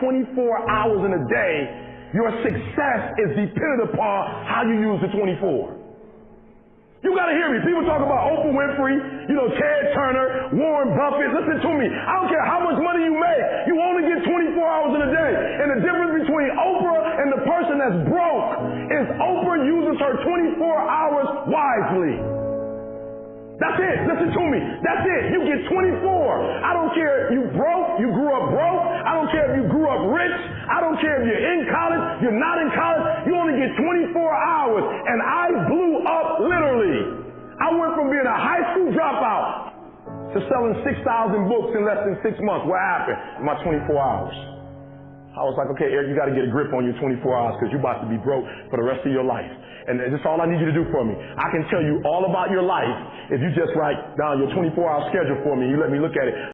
24 hours in a day, your success is dependent upon how you use the 24. You gotta hear me. People talk about Oprah Winfrey, you know, Ted Turner, Warren Buffett. Listen to me. I don't care how much money you make. You only get 24 hours in a day. And the difference between Oprah and the person that's broke is Oprah uses her 24 hours wisely. That's it. Listen to me. That's it. You get 24. You're in college, you're not in college. You only get 24 hours. And I blew up literally. I went from being a high school dropout to selling 6,000 books in less than six months. What happened my 24 hours? I was like, okay, Eric, you got to get a grip on your 24 hours because you're about to be broke for the rest of your life. And that's all I need you to do for me. I can tell you all about your life if you just write down your 24 hour schedule for me and you let me look at it.